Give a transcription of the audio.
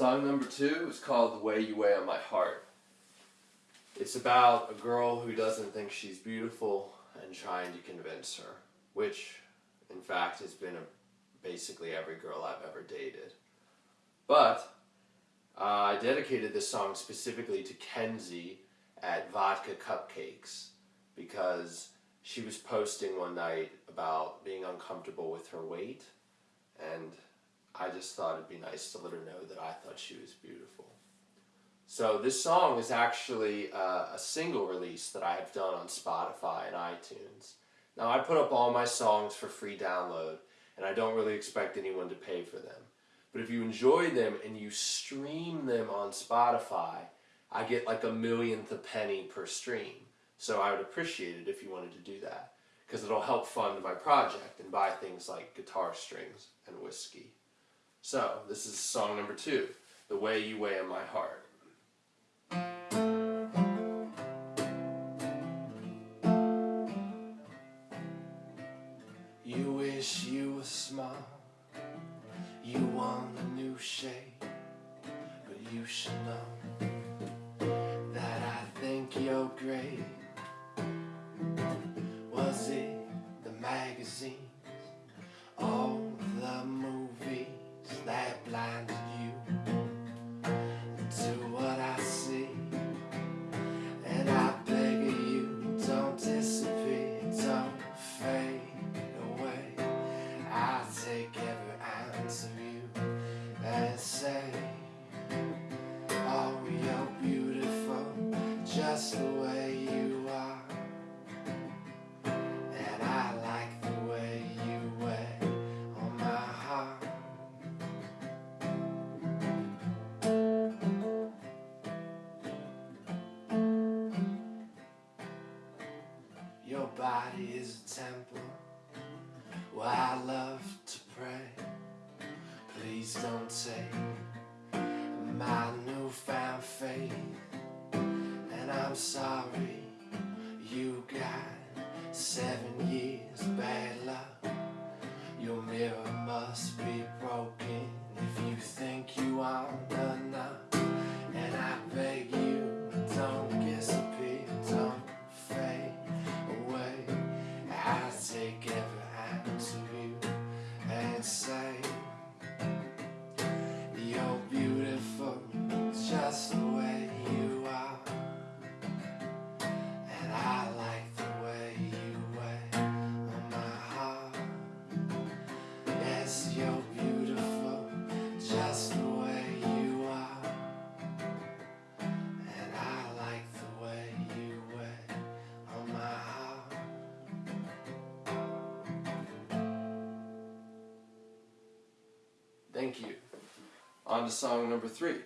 Song number two is called The Way You Weigh on My Heart. It's about a girl who doesn't think she's beautiful and trying to convince her, which, in fact, has been a, basically every girl I've ever dated. But uh, I dedicated this song specifically to Kenzie at Vodka Cupcakes because she was posting one night about being uncomfortable with her weight and I just thought it'd be nice to let her know that I thought she was beautiful. So this song is actually uh, a single release that I have done on Spotify and iTunes. Now I put up all my songs for free download and I don't really expect anyone to pay for them. But if you enjoy them and you stream them on Spotify, I get like a millionth a penny per stream. So I would appreciate it if you wanted to do that because it'll help fund my project and buy things like guitar strings and whiskey. So, this is song number two, The Way You Weigh on My Heart. You wish you were small, you want a new shape, but you should know that I think you're great. Was it the magazines, temple where I love to pray. Please don't take my newfound faith. And I'm sorry you got seven years bad luck. Your mirror must be broken if you think you aren't enough. Thank you. On to song number three.